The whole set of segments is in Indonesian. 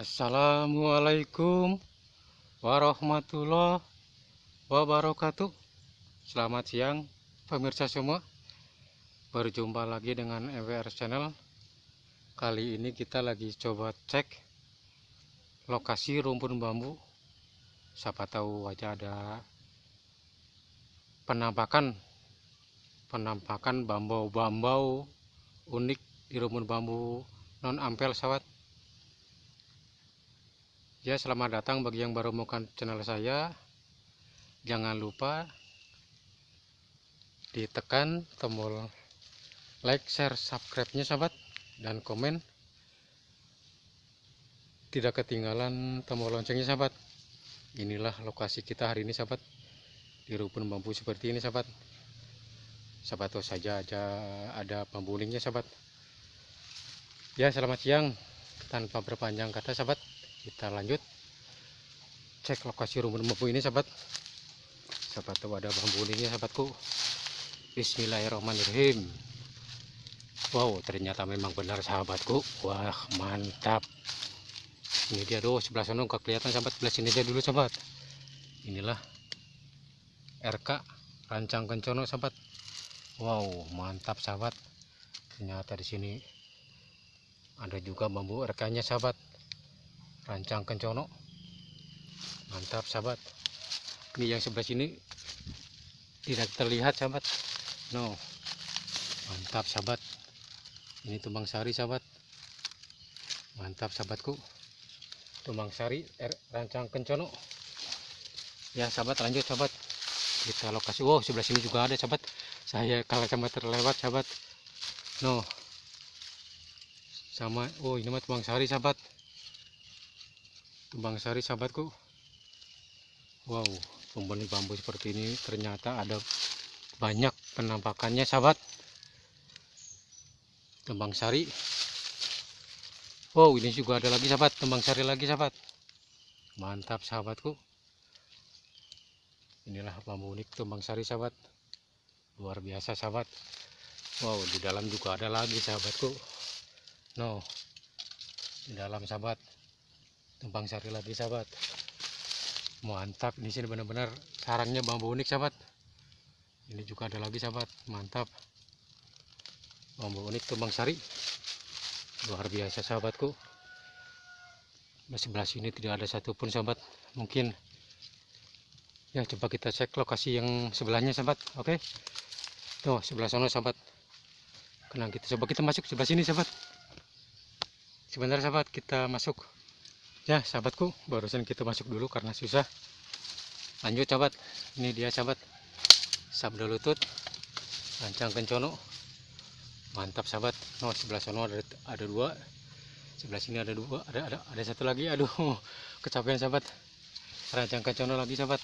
Assalamualaikum warahmatullahi wabarakatuh. Selamat siang pemirsa semua. Berjumpa lagi dengan EWR Channel. Kali ini kita lagi coba cek Lokasi rumpun bambu. Siapa tahu aja ada Penampakan Penampakan bambau-bambau Unik di rumpun bambu non ampel sahabat Ya selamat datang bagi yang baru menemukan channel saya. Jangan lupa Ditekan tombol like, share, subscribe-nya sahabat. Dan komen. Tidak ketinggalan tombol loncengnya sahabat. Inilah lokasi kita hari ini sahabat. Di rumpun bambu seperti ini sahabat. Sahabat saja ada, ada bambu sahabat. Ya selamat siang. Tanpa berpanjang kata sahabat kita lanjut. Cek lokasi rumpun bambu ini sahabat. Sahabat tahu ada bambu ini sahabatku. Bismillahirrahmanirrahim. Wow ternyata memang benar sahabatku. Wah mantap. Ini dia doh sebelah sana nggak kelihatan sahabat. Sebelah sini aja dulu sahabat. Inilah RK rancang kencono sahabat. Wow mantap sahabat. Ternyata di sini ada juga bambu RK nya sahabat rancang kencono. Mantap sahabat. Ini yang sebelah sini tidak terlihat sahabat. No. Mantap sahabat. Ini tumbang sari sahabat. Mantap sahabatku. Tumbang sari er, rancang kencono. Ya sahabat lanjut sahabat. Kita lokasi. Wow sebelah sini juga ada sahabat. Saya kalau sama terlewat sahabat. No. Sama oh ini mah tumbang sari sahabat Tumbang sari sahabatku. Wow pembeli bambu seperti ini ternyata ada banyak penampakannya sahabat. Tumbang sari. Wow ini juga ada lagi sahabat. Tumbang sari lagi sahabat. Mantap sahabatku. Inilah bambu unik tumbang sari sahabat. Luar biasa sahabat. Wow di dalam juga ada lagi sahabatku. No di dalam sahabat tumpang sari lagi sahabat. Mantap di sini benar-benar sarangnya bambu unik sahabat. Ini juga ada lagi sahabat. Mantap. Bambu unik tumbang sari. Luar biasa sahabatku. Di sebelah sini tidak ada satupun sahabat. Mungkin ya coba kita cek lokasi yang sebelahnya sahabat. Oke? Tuh sebelah sana sahabat. Kenang kita. Coba kita masuk sebelah sini sahabat. Sebentar sahabat. Kita masuk ya sahabatku barusan kita masuk dulu karena susah. Lanjut sahabat. Ini dia sahabat. Sabda lutut lancang kencono. Mantap sahabat. No sebelah sana ada ada dua. Sebelah sini ada dua. Ada ada ada satu lagi. Aduh kecapean sahabat. Rancang kencono lagi sahabat.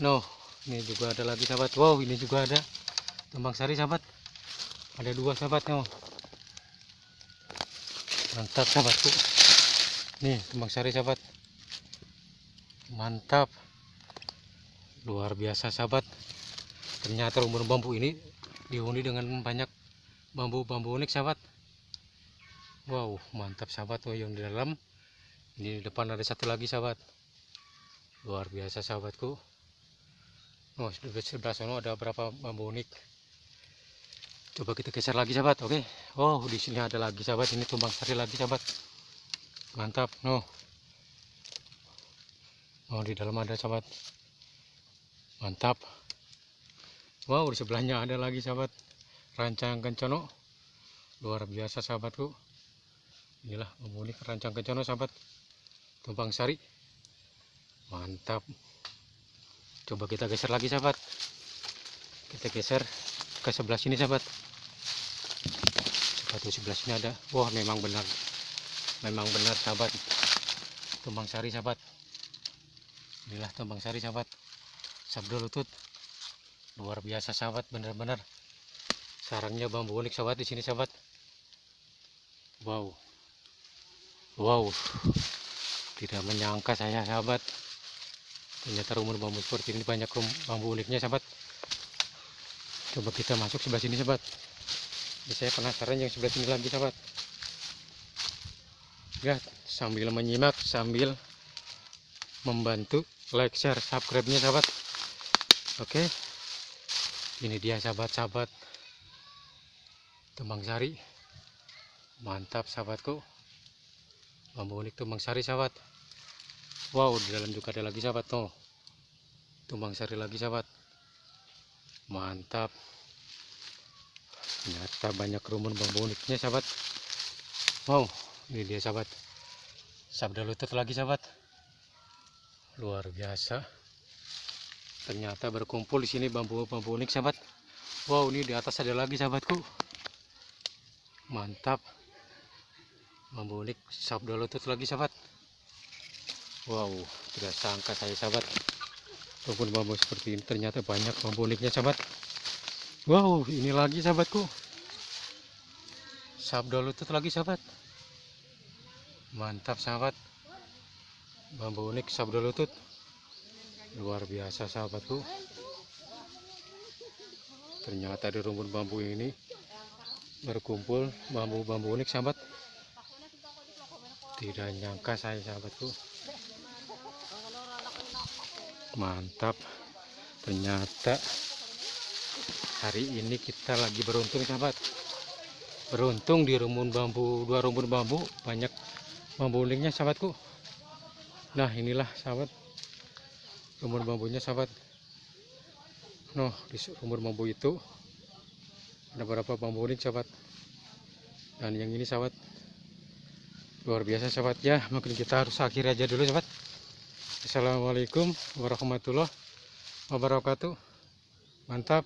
No ini juga ada lagi sahabat. Wow ini juga ada. Tembang sari sahabat. Ada dua sahabat no. Mantap sahabatku nih kembang sari sahabat. Mantap. Luar biasa sahabat. Ternyata rumpun bambu ini dihuni dengan banyak bambu-bambu unik sahabat. Wow mantap sahabat. Oh yang di dalam. Di depan ada satu lagi sahabat. Luar biasa sahabatku. Oh di sebelah sana ada berapa bambu unik. Coba kita geser lagi sahabat. Oke. Oh di sini ada lagi sahabat. Ini tumbang sari lagi sahabat mantap no oh di dalam ada sahabat. Mantap. Wow di sebelahnya ada lagi sahabat. Rancang kencono. Luar biasa sahabatku. Inilah memunik rancang kencono sahabat. Tumpang sari. Mantap. Coba kita geser lagi sahabat. Kita geser ke sebelah sini sahabat. Coba sebelah sini ada. Wah memang benar memang benar sahabat. Tumbang sari sahabat. Inilah tumbang sari sahabat. Sabdo lutut. Luar biasa sahabat benar-benar. Sarangnya bambu unik sahabat di sini sahabat. Wow. Wow. Tidak menyangka saya sahabat. Ternyata rumah bambu seperti ini banyak bambu uniknya sahabat. Coba kita masuk sebelah sini sahabat. Saya penasaran yang sebelah sini lagi sahabat ya sambil menyimak sambil membantu like share subscribe nya sahabat. Oke. Ini dia sahabat-sahabat. Tumbang Sari. Mantap sahabatku. Bambu unik Tumbang Sari sahabat. Wow di dalam juga ada lagi sahabat tuh. Tumbang Sari lagi sahabat. Mantap. Ternyata banyak rumun bambu uniknya sahabat. Wow ini dia sahabat. Sabda lutut lagi sahabat. Luar biasa. Ternyata berkumpul di sini bambu-bambu unik sahabat. Wow ini di atas ada lagi sahabatku. Mantap. Bambu unik sabda lutut lagi sahabat. Wow tidak sangka saya sahabat. Walaupun bambu seperti ini ternyata banyak bambu uniknya sahabat. Wow ini lagi sahabatku. Sabda lutut lagi sahabat mantap sahabat. Bambu unik sabda lutut. Luar biasa sahabatku. Ternyata di rumpun bambu ini berkumpul bambu-bambu unik sahabat. Tidak nyangka saya sahabatku. Mantap. Ternyata hari ini kita lagi beruntung sahabat. Beruntung di rumpun bambu dua rumpun bambu banyak bambu uniknya sahabatku. Nah inilah sahabat. Rumpun bambunya sahabat. Noh di rumpun bambu itu ada beberapa bambu unik sahabat. Dan yang ini sahabat luar biasa sahabat. Ya mungkin kita harus akhir aja dulu sahabat. Assalamualaikum warahmatullahi wabarakatuh. Mantap